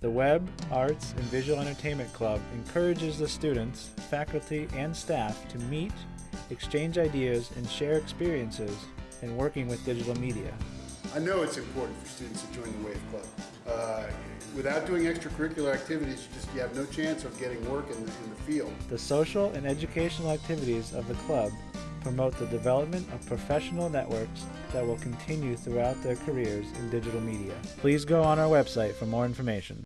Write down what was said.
The Web, Arts, and Visual Entertainment Club encourages the students, faculty, and staff to meet, exchange ideas, and share experiences in working with digital media. I know it's important for students to join the Wave Club. Uh, without doing extracurricular activities, you just you have no chance of getting work in the, in the field. The social and educational activities of the club promote the development of professional networks that will continue throughout their careers in digital media. Please go on our website for more information.